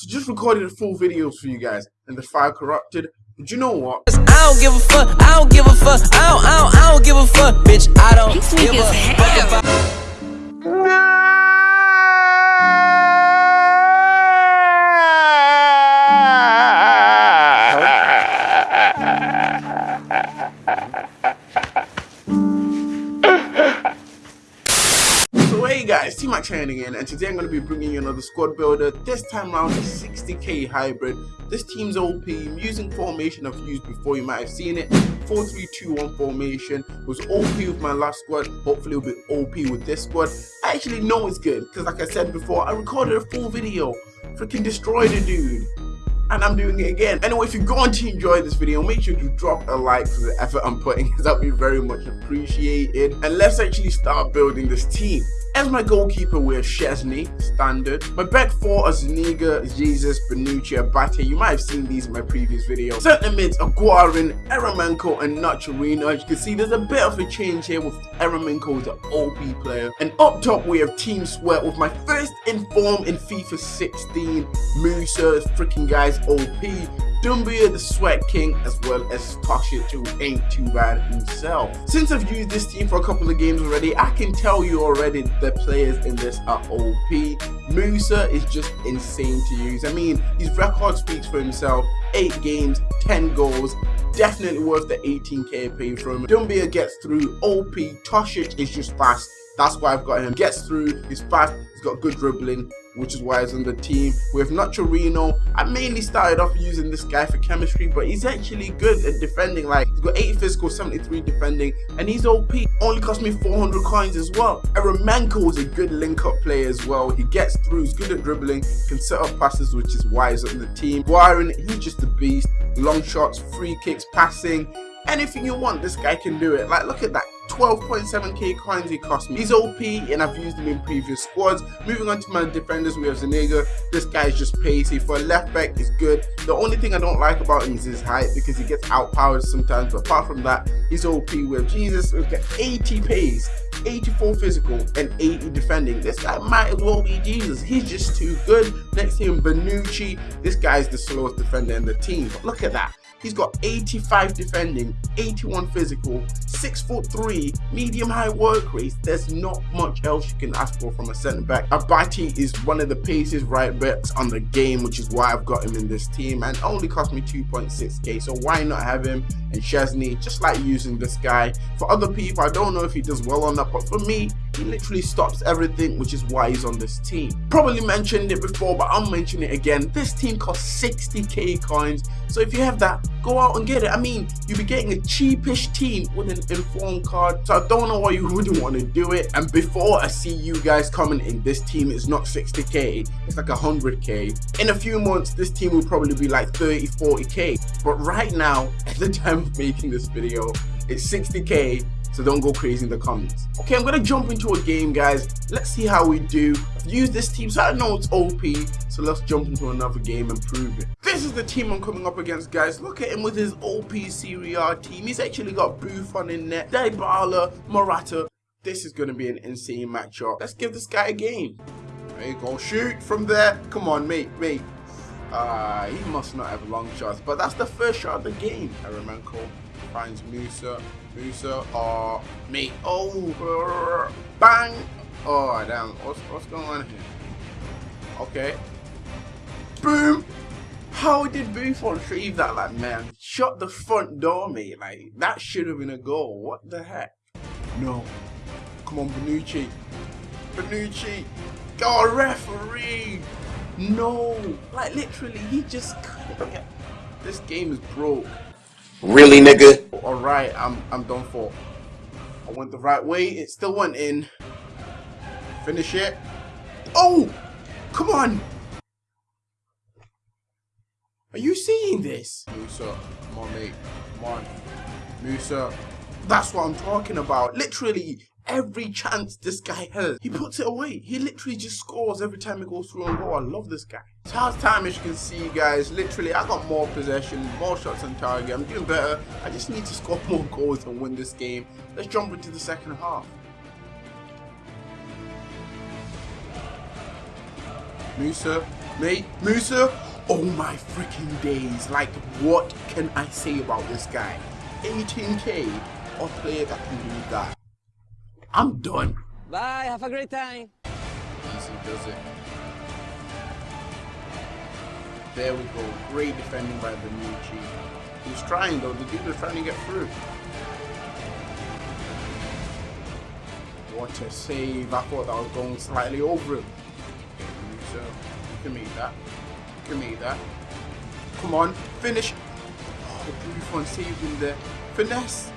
So just recorded the full videos for you guys, and the file corrupted. But you know what? I don't give a fuck. I don't give a fuck. I don't, I don't, I don't give a fuck, bitch. I don't He's give a fuck guys, T-Max again, and today I'm going to be bringing you another squad builder. This time around, a 60k hybrid. This team's OP. I'm using formation I've used before. You might have seen it. 4-3-2-1 formation. It was OP with my last squad. Hopefully it'll be OP with this squad. I actually know it's good because, like I said before, I recorded a full video. Freaking destroyed the dude and I'm doing it again. Anyway, if you're going to enjoy this video, make sure to drop a like for the effort I'm putting, that would be very much appreciated. And let's actually start building this team. As my goalkeeper, we have Szczesny, standard. My back four are Zuniga, Jesus, Bonucci, Abate. You might have seen these in my previous video. Centre mids are Guarin, Eremenko, and Nocerino. As you can see, there's a bit of a change here with Eremenko as an OP player. And up top, we have Team Sweat with my first inform in FIFA 16. Musa, freaking guys, OP. Doumbia the Sweat King as well as Tosic who ain't too bad himself. Since I've used this team for a couple of games already, I can tell you already the players in this are OP. Musa is just insane to use. I mean, his record speaks for himself. 8 games, 10 goals, definitely worth the 18k pay for him. Doumbia gets through, OP, Tosic is just fast. That's why I've got him. Gets through, he's fast, he's got good dribbling, which is why he's on the team. With Nocerino. I mainly started off using this guy for chemistry, but he's actually good at defending. Like, he's got 80 physical, 73 defending, and he's OP. Only cost me 400 coins as well. Eremenko is a good link-up player as well. He gets through, he's good at dribbling, can set up passes, which is why he's on the team. Guarin, he's just a beast. Long shots, free kicks, passing, anything you want, this guy can do it. Like, look at that. 12.7k coins he cost me. He's OP and I've used him in previous squads. Moving on to my defenders, we have Zuniga. This guy is just pacey. For a left back, he's good. The only thing I don't like about him is his height because he gets outpowered sometimes. But apart from that, he's OP with Jesus. We've got 80 pace, 84 physical, and 80 defending. This guy might as well be Jesus. He's just too good. Next to him, Bonucci. This guy's the slowest defender in the team. But look at that. He's got 85 defending, 81 physical, 6 foot 3, medium high work rate. There's not much else you can ask for from a centre back. Abate is one of the paces right backs on the game, which is why I've got him in this team and only cost me 2.6k. So why not have him? And Szczesny, just like using this guy. For other people, I don't know if he does well or not, but for me, he literally stops everything, which is why he's on this team. Probably mentioned it before, but I'll mention it again. This team costs 60k coins, so if you have that, go out and get it. I mean, you'll be getting a cheapish team with an informed card, so I don't know why you wouldn't want to do it. And before I see you guys commenting, this team is not 60k, it's like 100k. In a few months, this team will probably be like 30, 40k. But right now, at the time of making this video, it's 60k so don't go crazy in the comments. Okay, I'm gonna jump into a game, guys. Let's see how we do. Used this team, so I know it's OP. So let's jump into another game and prove it. This is the team I'm coming up against, guys. Look at him with his OP Serie A team. He's actually got Buffon in net, Dybala, Morata. This is gonna be an insane matchup. Let's give this guy a game. There you go, shoot from there. Come on, mate, mate. Uh, he must not have long shots, but that's the first shot of the game. Eremenko finds Musa. Musa, oh, mate, oh, bang. Oh, damn, what's, what's going on here? Okay. Boom. How did Buffon retrieve that? Like, man, shut the front door, mate. Like, that should have been a goal. What the heck? No. Come on, Bonucci. Bonucci. God, referee. No. Like, literally, he just couldn't get... This game is broke. Really, nigga? Alright, I'm, I'm done for. I went the right way. It still went in. Finish it. Oh! Come on! Are you seeing this? Musa, come on, mate. Come on. Musa. That's what I'm talking about. Literally, every chance this guy has, he puts it away. He literally just scores every time he goes through and goal. I love this guy. It's half time, as you can see, guys. Literally, I got more possession, more shots on target. I'm doing better. I just need to score more goals and win this game. Let's jump into the second half. Musa, mate. Musa, oh my freaking days. Like, what can I say about this guy? 18k, a player that can do that. I'm done. Bye, have a great time. Easy does it. There we go. Great defending by Bonucci. He's trying though. The dude is trying to get through. What a save. I thought that was going slightly over him. Okay, so you can make that. You can make that. Come on, finish. Oh, Buffon saved him there. Finesse.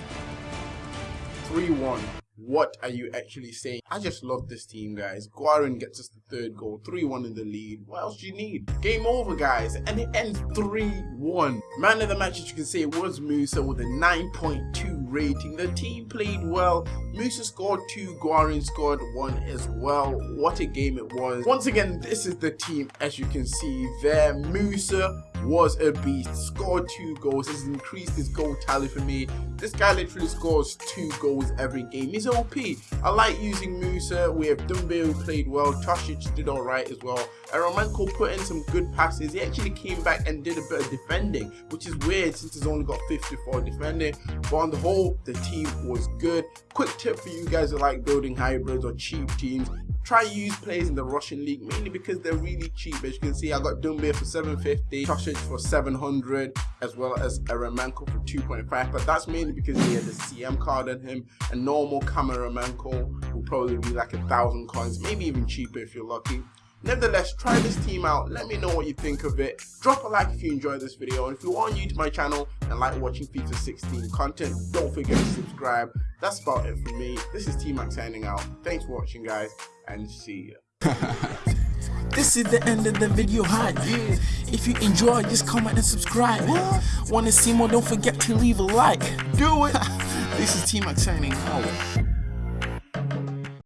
3-1. What are you actually saying? I just love this team, guys. Guarin gets us the third goal, 3-1 in the lead. What else do you need? Game over, guys, and it ends 3-1. Man of the match, as you can see, was Musa with a 9.2 rating. The team played well. Musa scored two, Guarin scored one as well. What a game it was. Once again, this is the team, as you can see there. Musa was a beast, scored two goals, has increased his goal tally for me. This guy literally scores two goals every game. He's OP. I like using Musa. We have Doumbia who played well. Tosic did alright as well. Eremenko put in some good passes. He actually came back and did a bit of defending, which is weird since he's only got 54 defending. But on the whole, the team was good. Quick tip for you guys that like building hybrids or cheap teams try use players in the Russian league mainly because they're really cheap. As you can see, I got Doumbia for 750, Tosic for 700, as well as Eremenko for 2.5. But that's mainly because he had the CM card on him. A normal Kameremenko will probably be like a thousand coins, maybe even cheaper if you're lucky. Nevertheless, try this team out. Let me know what you think of it. Drop a like if you enjoyed this video. And if you are new to my channel and like watching FIFA 16 content, don't forget to subscribe. That's about it for me. This is T-Mac signing out. Thanks for watching, guys, and see ya. This is the end of the video hype. If you enjoyed, just comment and subscribe. Want to see more? Don't forget to leave a like. Do it! This is T-Mac signing out.